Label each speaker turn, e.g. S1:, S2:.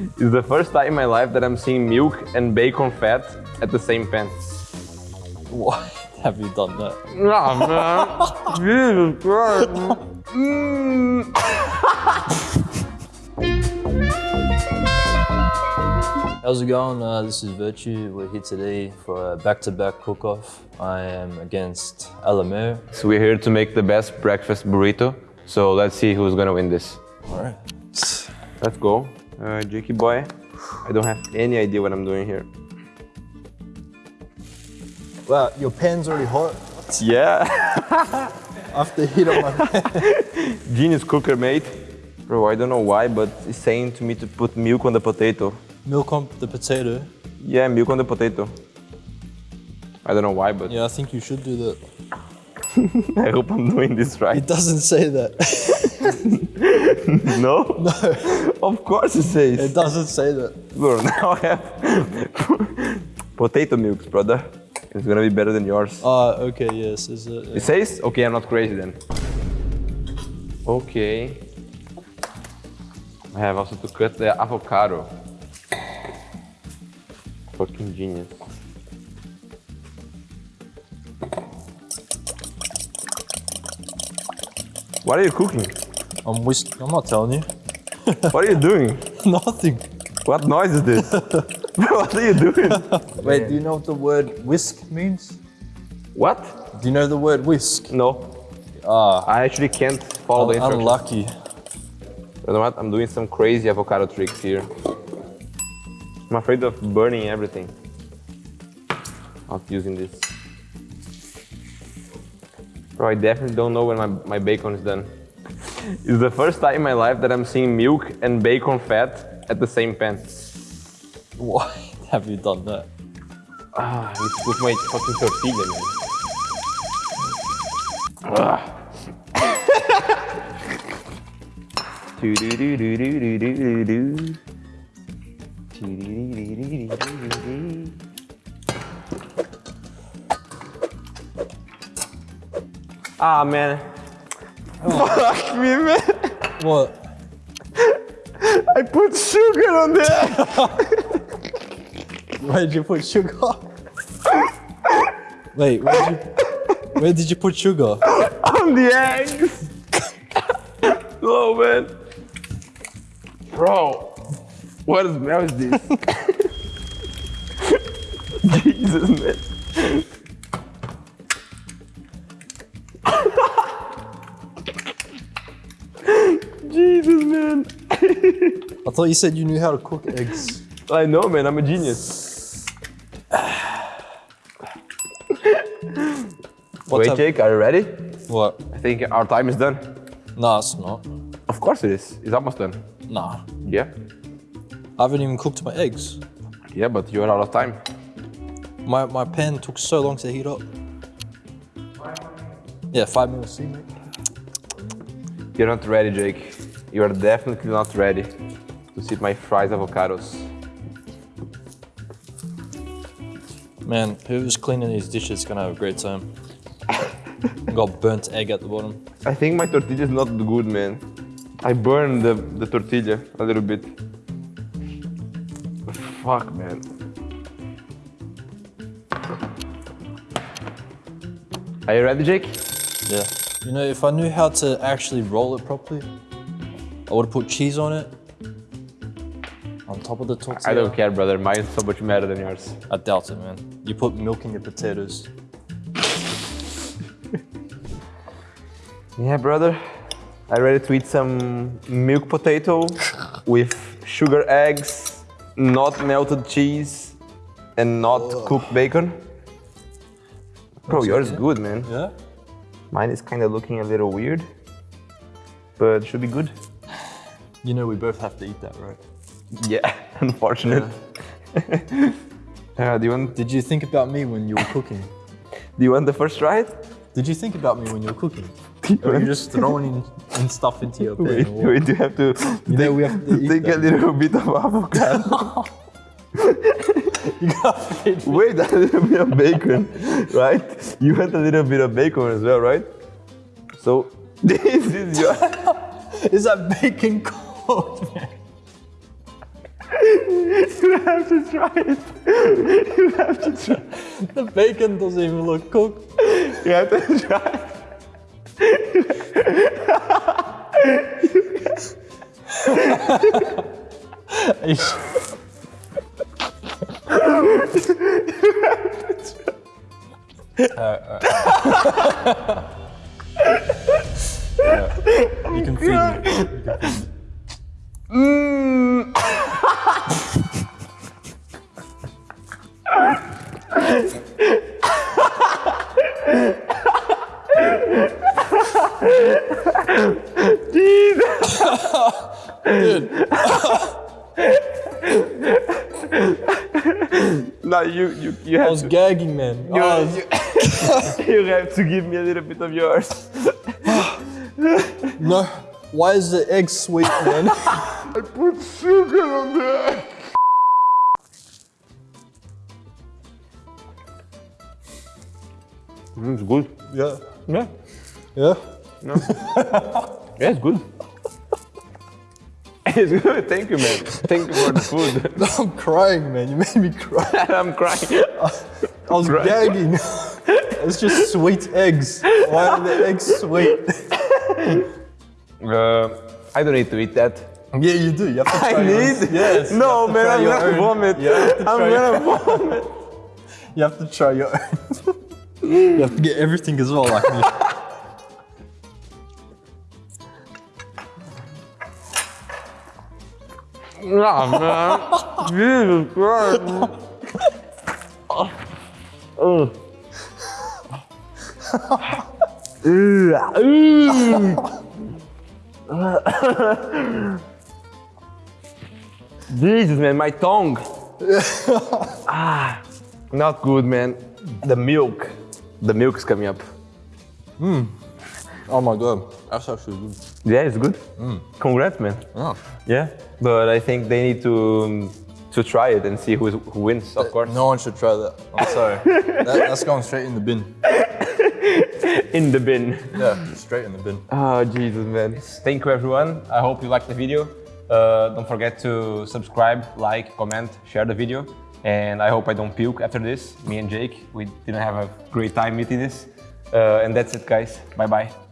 S1: It's the first time in my life that I'm seeing milk and bacon fat at the same pan.
S2: Why have you done that?
S1: Nah, man. Jesus Christ. Mm.
S2: How's it going? Uh, this is Virtue. We're here today for a back-to-back cook-off. I am against Alamere.
S1: So we're here to make the best breakfast burrito. So let's see who's gonna win this.
S2: All right.
S1: Let's go. Uh, Jakey boy. I don't have any idea what I'm doing here.
S2: Wow, your pan's already hot.
S1: Yeah.
S2: After heat up my pan.
S1: Genius cooker, mate. Bro, I don't know why, but it's saying to me to put milk on the potato.
S2: Milk on the potato.
S1: Yeah, milk on the potato. I don't know why, but
S2: Yeah, I think you should do that.
S1: I hope I'm doing this right.
S2: It doesn't say that.
S1: No? No. of course it says.
S2: It doesn't say that.
S1: Bro, now I have potato milks, brother. It's gonna be better than yours.
S2: Ah, okay, yes. Is it?
S1: It says? Okay, I'm not crazy then. Okay. I have also to cut the avocado. Fucking genius. What are you cooking?
S2: I'm whisk. I'm not telling you.
S1: What are you doing?
S2: Nothing.
S1: What noise is this? what are you doing?
S2: Wait, do you know what the word whisk means?
S1: What?
S2: Do you know the word whisk?
S1: No.
S2: Ah,
S1: I actually can't follow the instructions.
S2: unlucky.
S1: You know what? I'm doing some crazy avocado tricks here. I'm afraid of burning everything. Not using this. Bro, I definitely don't know when my, my bacon is done. It's the first time in my life that I'm seeing milk and bacon fat at the same pan.
S2: Why have you done that?
S1: Ah, I need to cook my fucking tortilla, man. Ah, man. Fuck me, man.
S2: What?
S1: I put sugar on there.
S2: Where did you put sugar? Wait, where did you, where did you put sugar?
S1: on the eggs. oh, man. Bro, what smell is this? Jesus, man.
S2: I thought you said you knew how to cook eggs.
S1: I know, man. I'm a genius. Wait, Jake, are you ready?
S2: What?
S1: I think our time is done.
S2: No, it's not.
S1: Of course it is. It's almost done.
S2: Nah.
S1: Yeah.
S2: I haven't even cooked my eggs.
S1: Yeah, but you're out of time.
S2: My, my pan took so long to heat up. Yeah, five minutes. Mate.
S1: You're not ready, Jake. You are definitely not ready to see my fries avocados.
S2: Man, whoever's cleaning these dishes is gonna have a great time. Got burnt egg at the bottom.
S1: I think my tortilla is not good, man. I burned the, the tortilla a little bit. Fuck, man. Are you ready, Jake?
S2: Yeah. You know, if I knew how to actually roll it properly, I would have put cheese on it. On top of the tortilla.
S1: I don't care, brother. Mine's so much better than yours.
S2: I doubt it, man. You put milk in your potatoes.
S1: Yeah, brother. I ready to eat some milk potato with sugar eggs, not melted cheese, and not cooked bacon. Bro, yours is good, man.
S2: Yeah?
S1: Mine is kind of looking a little weird, but it should be good.
S2: You know we both have to eat that, right?
S1: Yeah, unfortunate. Uh, do you want?
S2: Did you think about me when you were cooking?
S1: Do you want the first try?
S2: Did you think about me when you were cooking? Or you just throwing in, in stuff into your pan?
S1: Wait, wait, you have to
S2: You we have to
S1: take a little bit of avocado.
S2: You.
S1: Wait, a little bit of bacon, right? You want a little bit of bacon as well, right? So this is your
S2: Is that bacon cold, man?
S1: You have to try it. You have to try.
S2: The bacon doesn't even look cooked.
S1: You have to try.
S2: Ish. You can feed me. You can feed me. Dude,
S1: No, you you you have I
S2: was
S1: to.
S2: gagging, man.
S1: You,
S2: was-
S1: you, you have to give me a little bit of yours.
S2: no. Why is the egg sweet, man?
S1: I put sugar on there. Mm, it's good.
S2: yeah.
S1: Yeah.
S2: Yeah. No.
S1: Yeah, it's good. it's good. Thank you, man. Thank you for the food.
S2: I'm crying, man. You made me cry.
S1: I'm crying.
S2: I was
S1: Right.
S2: gagging. it's just sweet eggs. Why are the eggs sweet?
S1: Uh, I don't need to eat that.
S2: Yeah, you do. You have to try
S1: I need.
S2: Yes.
S1: No, man. I'm gonna
S2: own.
S1: vomit.
S2: You have to
S1: I'm gonna vomit.
S2: You have to try your own. You have to get everything as well, like me.
S1: Nah, man. Jesus Christ. Ugh. Jesus, man, my tongue. ah, not good, man. The milk. The milk is coming up.
S2: Oh my god, that's actually good.
S1: Yeah, it's good. Congrats, man.
S2: Oh.
S1: Yeah, but I think they need to um, to try it and see who who wins, of course.
S2: No one should try that. I'm sorry. that, that's going straight in the bin.
S1: In the bin.
S2: Yeah, straight in the bin.
S1: Oh, Jesus, man. Thank you, everyone. I hope you liked the video. Uh, don't forget to subscribe, like, comment, share the video. And I hope I don't puke after this. Me and Jake, we didn't have a great time meeting this. Uh, and that's it, guys. Bye bye.